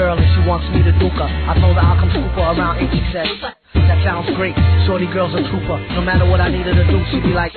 girl and she wants me to duke her. I told her I'll come scoop her around and she said, that sounds great. Shorty girl's a trooper. No matter what I needed to do, she'd be like,